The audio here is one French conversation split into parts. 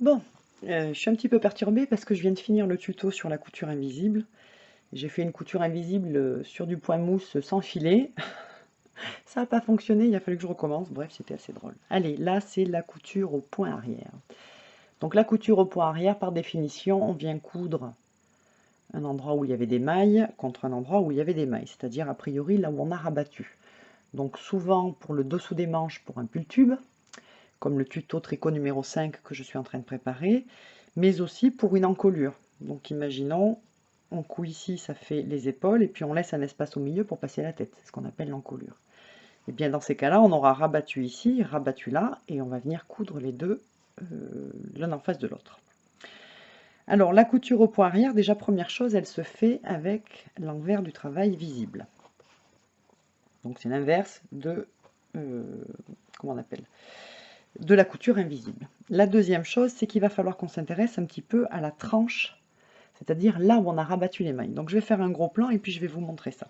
Bon, euh, je suis un petit peu perturbée parce que je viens de finir le tuto sur la couture invisible. J'ai fait une couture invisible euh, sur du point mousse sans filet. Ça n'a pas fonctionné, il a fallu que je recommence. Bref, c'était assez drôle. Allez, là, c'est la couture au point arrière. Donc la couture au point arrière, par définition, on vient coudre un endroit où il y avait des mailles contre un endroit où il y avait des mailles, c'est-à-dire a priori là où on a rabattu. Donc souvent pour le dessous des manches pour un pull tube, comme le tuto tricot numéro 5 que je suis en train de préparer, mais aussi pour une encolure. Donc imaginons, on coud ici, ça fait les épaules, et puis on laisse un espace au milieu pour passer la tête, c'est ce qu'on appelle l'encolure. Et bien dans ces cas-là, on aura rabattu ici, rabattu là, et on va venir coudre les deux euh, l'un en face de l'autre. Alors la couture au point arrière, déjà première chose, elle se fait avec l'envers du travail visible. Donc c'est l'inverse de, euh, comment on appelle, de la couture invisible. La deuxième chose, c'est qu'il va falloir qu'on s'intéresse un petit peu à la tranche, c'est-à-dire là où on a rabattu les mailles. Donc je vais faire un gros plan et puis je vais vous montrer ça.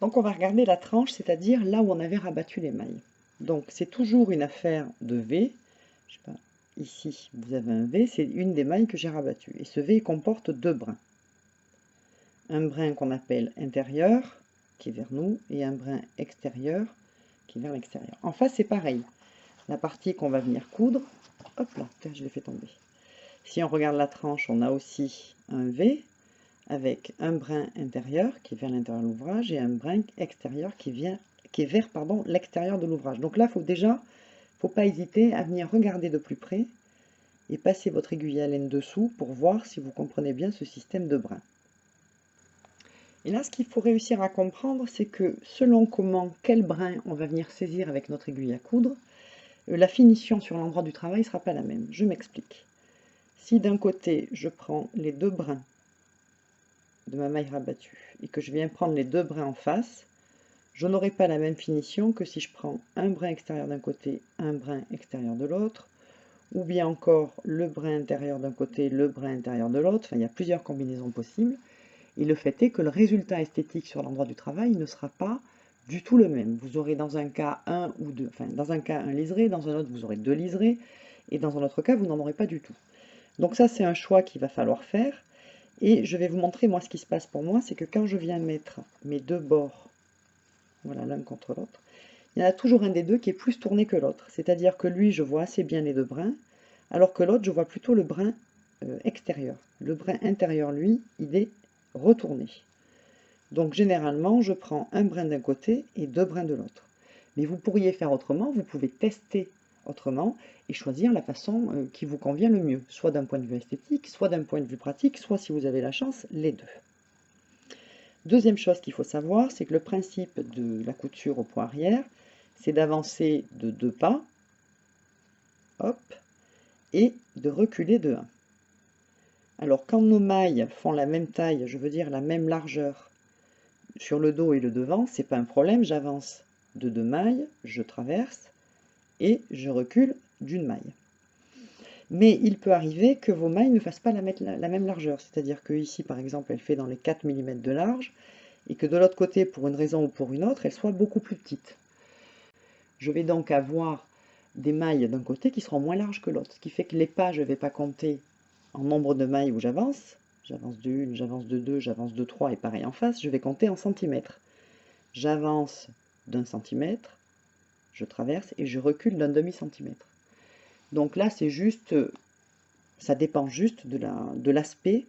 Donc on va regarder la tranche, c'est-à-dire là où on avait rabattu les mailles. Donc c'est toujours une affaire de V. Ici vous avez un V, c'est une des mailles que j'ai rabattues. Et ce V comporte deux brins. Un brin qu'on appelle intérieur, qui est vers nous, et un brin extérieur, vers l'extérieur. En face, c'est pareil. La partie qu'on va venir coudre, hop là, je l'ai fait tomber. Si on regarde la tranche, on a aussi un V, avec un brin intérieur qui est vers l'intérieur de l'ouvrage et un brin extérieur qui, vient, qui est vers l'extérieur de l'ouvrage. Donc là, faut déjà faut pas hésiter à venir regarder de plus près et passer votre aiguille à laine dessous pour voir si vous comprenez bien ce système de brin. Et là, ce qu'il faut réussir à comprendre, c'est que selon comment, quel brin on va venir saisir avec notre aiguille à coudre, euh, la finition sur l'endroit du travail ne sera pas la même. Je m'explique. Si d'un côté, je prends les deux brins de ma maille rabattue et que je viens prendre les deux brins en face, je n'aurai pas la même finition que si je prends un brin extérieur d'un côté, un brin extérieur de l'autre, ou bien encore le brin intérieur d'un côté, le brin intérieur de l'autre. Enfin, il y a plusieurs combinaisons possibles. Et le fait est que le résultat esthétique sur l'endroit du travail ne sera pas du tout le même. Vous aurez dans un cas un ou deux, enfin dans un cas un liseré, dans un autre vous aurez deux liserés, et dans un autre cas vous n'en aurez pas du tout. Donc ça c'est un choix qu'il va falloir faire. Et je vais vous montrer moi ce qui se passe pour moi, c'est que quand je viens mettre mes deux bords voilà, l'un contre l'autre, il y en a toujours un des deux qui est plus tourné que l'autre. C'est-à-dire que lui, je vois assez bien les deux brins, alors que l'autre, je vois plutôt le brin euh, extérieur. Le brin intérieur, lui, il est retourné. Donc généralement, je prends un brin d'un côté et deux brins de l'autre. Mais vous pourriez faire autrement, vous pouvez tester autrement et choisir la façon euh, qui vous convient le mieux, soit d'un point de vue esthétique, soit d'un point de vue pratique, soit si vous avez la chance, les deux. Deuxième chose qu'il faut savoir, c'est que le principe de la couture au point arrière, c'est d'avancer de deux pas, hop, et de reculer de 1. Alors quand nos mailles font la même taille, je veux dire la même largeur sur le dos et le devant, c'est pas un problème, j'avance de deux mailles, je traverse et je recule d'une maille. Mais il peut arriver que vos mailles ne fassent pas la, même largeur. C'est-à-dire que ici, par exemple, elle fait dans les 4 mm de large, et que de l'autre côté, pour une raison ou pour une autre, elle soit beaucoup plus petite. Je vais donc avoir des mailles d'un côté qui seront moins larges que l'autre. Ce qui fait que les pas, je ne vais pas compter en nombre de mailles où j'avance. J'avance de 1, j'avance de 2, j'avance de 3 et pareil en face. Je vais compter en centimètres. J'avance d'un centimètre, je traverse et je recule d'un demi-centimètre. Donc là, c'est juste, ça dépend juste de l'aspect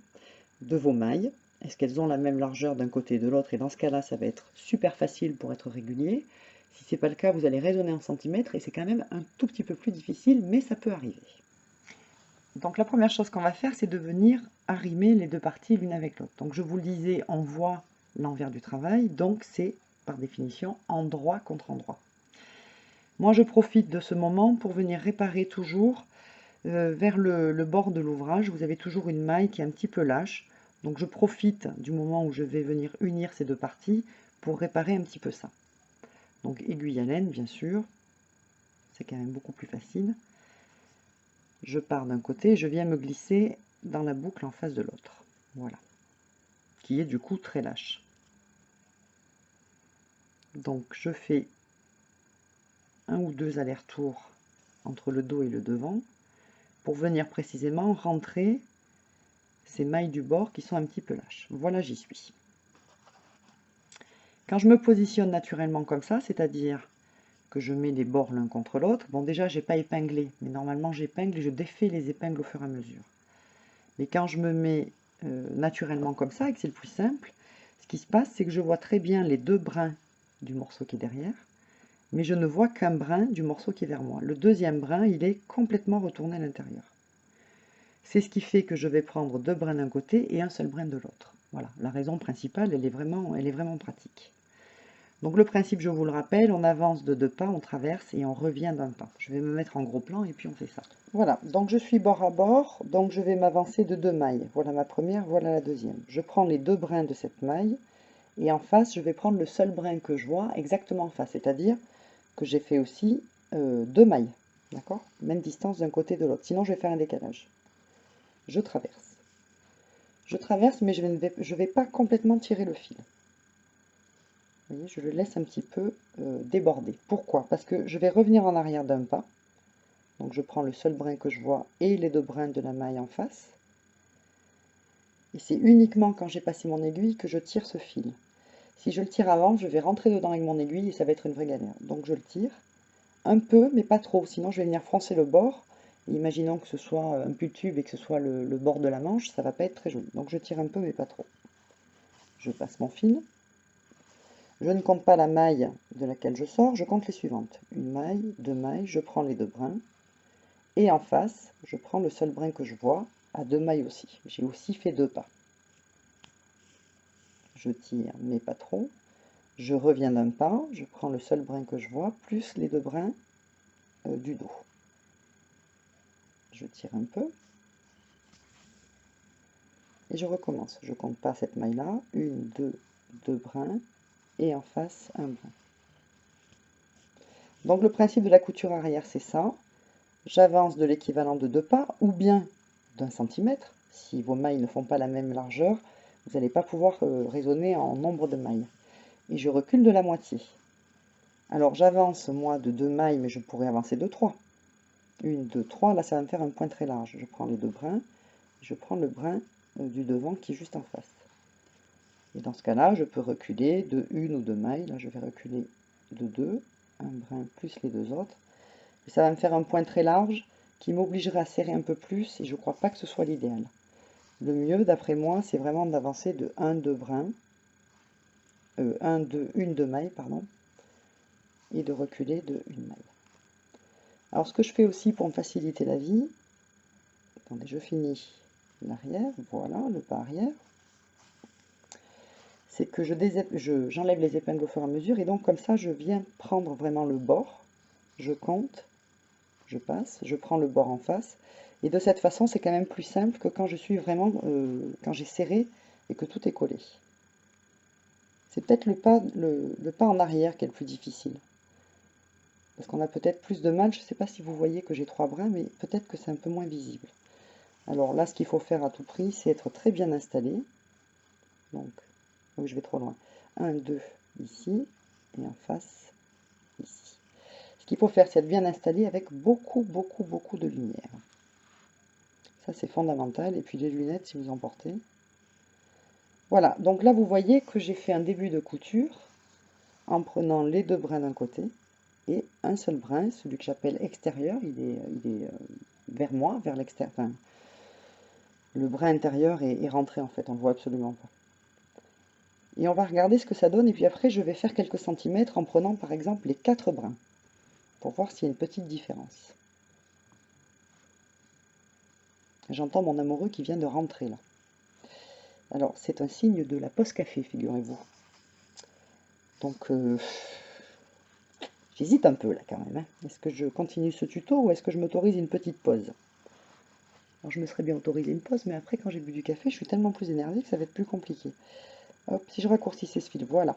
de, de vos mailles. Est-ce qu'elles ont la même largeur d'un côté et de l'autre? Et dans ce cas-là, ça va être super facile pour être régulier. Si ce n'est pas le cas, vous allez raisonner en centimètres et c'est quand même un tout petit peu plus difficile, mais ça peut arriver. Donc la première chose qu'on va faire, c'est de venir arrimer les deux parties l'une avec l'autre. Donc je vous le disais, on voit l'envers du travail, donc c'est par définition endroit contre endroit. Moi, je profite de ce moment pour venir réparer toujours euh, vers le, le, bord de l'ouvrage. Vous avez toujours une maille qui est un petit peu lâche. Donc je profite du moment où je vais venir unir ces deux parties pour réparer un petit peu ça. Donc aiguille à laine, bien sûr. C'est quand même beaucoup plus facile. Je pars d'un côté, je viens me glisser dans la boucle en face de l'autre. Voilà. Qui est du coup très lâche. Donc je fais un ou deux allers-retours entre le dos et le devant, pour venir précisément rentrer ces mailles du bord qui sont un petit peu lâches. Voilà, j'y suis. Quand je me positionne naturellement comme ça, c'est-à-dire que je mets les bords l'un contre l'autre, bon déjà j'ai pas épinglé, mais normalement j'épingle et je défais les épingles au fur et à mesure. Mais quand je me mets euh, naturellement comme ça, et que c'est le plus simple, ce qui se passe, c'est que je vois très bien les deux brins du morceau qui est derrière, mais je ne vois qu'un brin du morceau qui est vers moi. Le deuxième brin, il est complètement retourné à l'intérieur. C'est ce qui fait que je vais prendre deux brins d'un côté et un seul brin de l'autre. Voilà, la raison principale, elle est, vraiment, elle est vraiment pratique. Donc le principe, je vous le rappelle, on avance de deux pas, on traverse et on revient d'un pas. Je vais me mettre en gros plan et puis on fait ça. Voilà, donc je suis bord à bord, donc je vais m'avancer de deux mailles. Voilà ma première, voilà la deuxième. Je prends les deux brins de cette maille et en face, je vais prendre le seul brin que je vois exactement en face, c'est-à-dire que j'ai fait aussi euh, deux mailles, d'accord? Même distance d'un côté de l'autre, sinon je vais faire un décalage. Je traverse. Je traverse, mais je ne vais pas complètement tirer le fil. Je le laisse un petit peu euh, déborder. Pourquoi? Parce que je vais revenir en arrière d'un pas. Donc je prends le seul brin que je vois et les deux brins de la maille en face. Et c'est uniquement quand j'ai passé mon aiguille que je tire ce fil. Si je le tire avant, je vais rentrer dedans avec mon aiguille et ça va être une vraie galère. Donc je le tire un peu, mais pas trop, sinon je vais venir froncer le bord. imaginons que ce soit un pull tube et que ce soit le, le bord de la manche, ça va pas être très joli. Donc je tire un peu, mais pas trop. Je passe mon fil. Je ne compte pas la maille de laquelle je sors, je compte les suivantes. Une maille, deux mailles, je prends les deux brins. Et en face, je prends le seul brin que je vois, à deux mailles aussi. J'ai aussi fait deux pas je tire, mais pas. Je reviens d'un pas, je prends le seul brin que je vois, plus les deux brins euh, du dos. Je tire un peu. Et je recommence. Je compte pas cette maille-là. Une, deux, deux brins. Et en face, un brin. Donc le principe de la couture arrière, c'est ça. J'avance de l'équivalent de deux pas, ou bien d'un centimètre. Si vos mailles ne font pas la même largeur, vous n'allez pas pouvoir euh, raisonner en nombre de mailles. Et je recule de la moitié. Alors j'avance moi de deux mailles, mais je pourrais avancer de trois. Une, deux, trois, là ça va me faire un point très large. Je prends les deux brins, je prends le brin euh, du devant qui est juste en face. Et dans ce cas-là, je peux reculer de une ou deux mailles. Là, je vais reculer de deux, un brin plus les deux autres. Et ça va me faire un point très large qui m'obligerait à serrer un peu plus et je ne crois pas que ce soit l'idéal. Le mieux, d'après moi, c'est vraiment d'avancer de 1, 2 brins, euh, 1, 2, une 2 mailles, pardon, et de reculer de une maille. Alors, ce que je fais aussi pour me faciliter la vie, attendez, je finis l'arrière, voilà, le pas arrière, c'est que je j'enlève les épingles au fur et à mesure, et donc comme ça, je viens prendre vraiment le bord, je compte, je passe, je prends le bord en face, et de cette façon, c'est quand même plus simple que quand je suis vraiment, euh, quand j'ai serré et que tout est collé. C'est peut-être le pas, le, pas en arrière qui est le plus difficile. Parce qu'on a peut-être plus de mal, je ne sais pas si vous voyez que j'ai trois brins, mais peut-être que c'est un peu moins visible. Alors là, ce qu'il faut faire à tout prix, c'est être très bien installé. Donc, oui, je vais trop loin. 1, 2, ici, et en face, ici. Ce qu'il faut faire, c'est être bien installé avec beaucoup, beaucoup, beaucoup de lumière. Ça, c'est fondamental. Et puis les lunettes, si vous en portez. Voilà, donc là, vous voyez que j'ai fait un début de couture en prenant les deux brins d'un côté et un seul brin, celui que j'appelle extérieur, il est, il est euh, vers moi, vers l'extérieur. Enfin, le brin intérieur est, est, rentré en fait, on ne le voit absolument pas. Et on va regarder ce que ça donne, et puis après je vais faire quelques centimètres en prenant par exemple les quatre brins, pour voir s'il y a une petite différence. J'entends mon amoureux qui vient de rentrer là. Alors, c'est un signe de la poste café, figurez-vous. Donc, euh, j'hésite un peu là quand même. Hein. Est-ce que je continue ce tuto ou est-ce que je m'autorise une petite pause? Alors, je me serais bien autorisé une pause, mais après, quand j'ai bu du café, je suis tellement plus énervée que ça va être plus compliqué. Si je raccourcissais ce fil, voilà.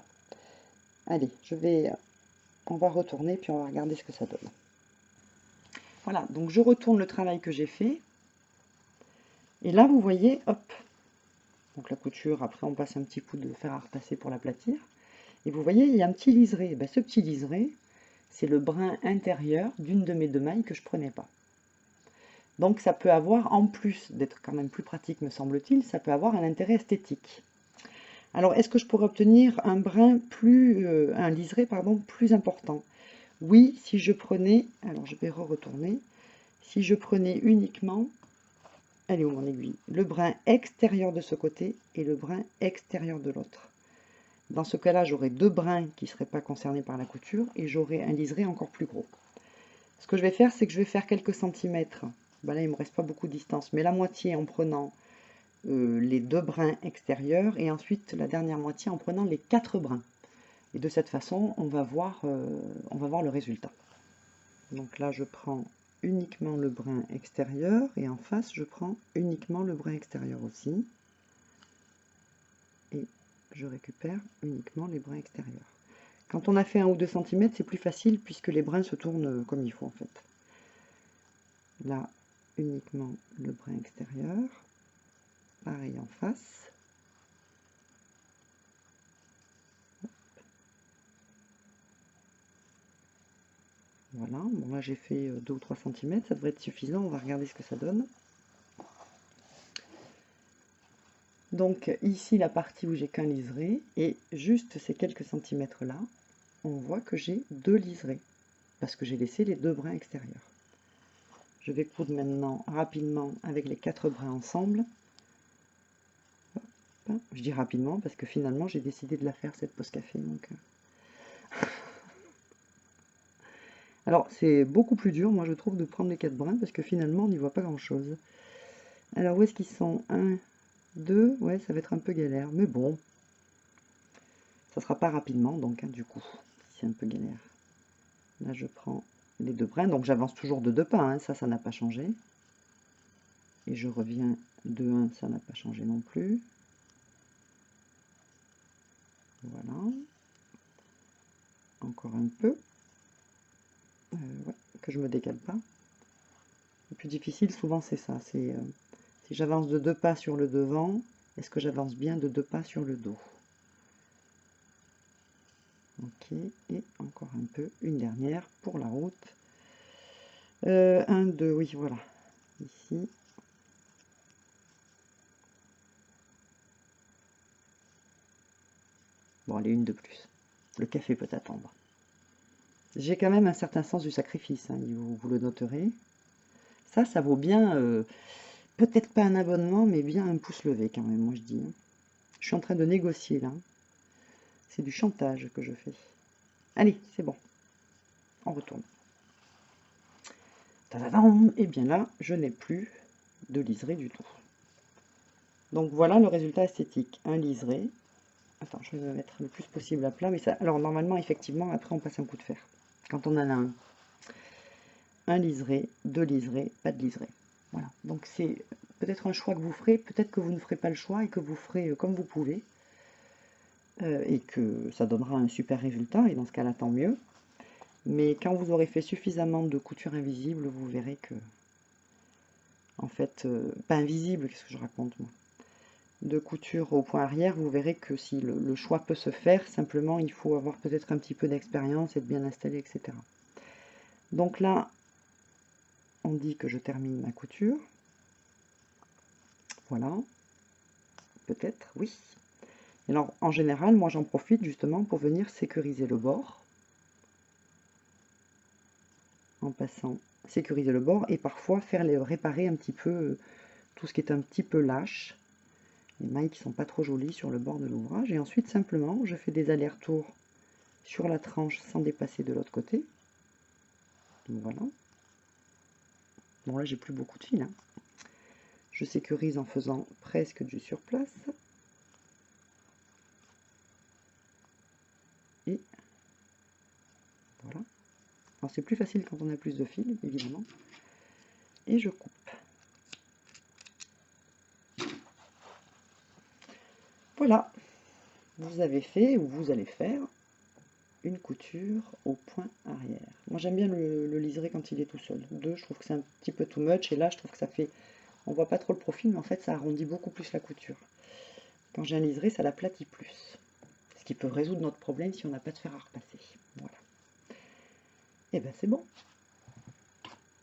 Allez, je vais... On va retourner, puis on va regarder ce que ça donne. Voilà, donc je retourne le travail que j'ai fait. Et là, vous voyez, hop, donc la couture, après on passe un petit coup de fer à repasser pour l'aplatir. Et vous voyez, il y a un petit liseré. Ben, ce petit liseré, c'est le brin intérieur d'une de mes deux mailles que je prenais pas. Donc ça peut avoir, en plus d'être quand même plus pratique me semble-t-il, ça peut avoir un intérêt esthétique. Alors est-ce que je pourrais obtenir un brin plus, euh, un liseré pardon, plus important? Oui, si je prenais, alors je vais re-retourner, si je prenais uniquement, elle est où mon aiguille Le brin extérieur de ce côté et le brin extérieur de l'autre. Dans ce cas-là, j'aurai deux brins qui ne seraient pas concernés par la couture et j'aurai un liseré encore plus gros. Ce que je vais faire, c'est que je vais faire quelques centimètres ben là il me reste pas beaucoup de distance, mais la moitié en prenant euh, les deux brins extérieurs et ensuite la dernière moitié en prenant les quatre brins. Et de cette façon, on va voir, euh, on va voir le résultat. Donc là, je prends uniquement le brin extérieur et en face, je prends uniquement le brin extérieur aussi. Et je récupère uniquement les brins extérieurs. Quand on a fait un ou deux centimètres, c'est plus facile puisque les brins se tournent comme il faut en fait. Là, uniquement le brin extérieur. Pareil en face. Voilà, bon là j'ai fait 2 ou 3 cm, ça devrait être suffisant, on va regarder ce que ça donne. Donc ici la partie où j'ai qu'un liseré, et juste ces quelques centimètres là, on voit que j'ai deux liserés, parce que j'ai laissé les deux brins extérieurs. Je vais coudre maintenant rapidement avec les quatre brins ensemble. Je dis rapidement parce que finalement j'ai décidé de la faire cette pause café. Donc... Euh. Alors c'est beaucoup plus dur moi je trouve de prendre les quatre brins parce que finalement on n'y voit pas grand chose. Alors où est-ce qu'ils sont? 1, 2, ouais ça va être un peu galère mais bon. Ça sera pas rapidement donc hein, du coup c'est un peu galère. Là je prends les deux brins. Donc j'avance toujours de deux pas, hein. ça, ça n'a pas changé. Et je reviens de 1, ça n'a pas changé non plus. Voilà. Encore un peu. Euh, que je me décale pas. Le plus difficile, souvent, c'est ça. C'est euh, si j'avance de deux pas sur le devant, est-ce que j'avance bien de deux pas sur le dos? Ok, et encore un peu, une dernière pour la route. Euh, un, deux, oui, voilà. Ici. Bon, allez, une de plus. Le café peut attendre. J'ai quand même un certain sens du sacrifice, hein, vous, le noterez. Ça, ça vaut bien, euh, peut-être pas un abonnement, mais bien un pouce levé quand même, moi je dis. Je suis en train de négocier là. C'est du chantage que je fais. Allez, c'est bon. On retourne. Et bien là, je n'ai plus de liseré du tout. Donc voilà le résultat esthétique. Un liseré. Attends, je vais me mettre le plus possible à plat. Mais ça, alors normalement, effectivement, après on passe un coup de fer. Quand on en a un. Un liseré, deux liserés, pas de liseré. Voilà. Donc c'est peut-être un choix que vous ferez. Peut-être que vous ne ferez pas le choix et que vous ferez euh, comme vous pouvez. Euh, et que ça donnera un super résultat, et dans ce cas-là, tant mieux. Mais quand vous aurez fait suffisamment de couture invisible, vous verrez que, en fait, euh, pas invisible, qu'est-ce que je raconte moi? De couture au point arrière, vous verrez que si le, choix peut se faire, simplement il faut avoir peut-être un petit peu d'expérience, être bien installé, etc. Donc là, on dit que je termine ma couture. Voilà. Peut-être, oui alors, en général, moi, j'en profite justement pour venir sécuriser le bord. En passant, sécuriser le bord et parfois faire les réparer un petit peu euh, tout ce qui est un petit peu lâche. Les mailles qui sont pas trop jolies sur le bord de l'ouvrage. Et ensuite, simplement, je fais des allers-retours sur la tranche sans dépasser de l'autre côté. voilà. Bon, là, j'ai plus beaucoup de fil. Hein. Je sécurise en faisant presque du surplace. Et voilà. Alors c'est plus facile quand on a plus de fils, évidemment. Et je coupe. Voilà. Vous avez fait, ou vous allez faire, une couture au point arrière. Moi j'aime bien le, le, liseré quand il est tout seul. Deux, je trouve que c'est un petit peu too much. Et là, je trouve que ça fait... On voit pas trop le profil, mais en fait, ça arrondit beaucoup plus la couture. Quand j'ai un liseré, ça l'aplatit plus qui peut résoudre notre problème si on n'a pas de fer à repasser. Voilà. Et ben c'est bon.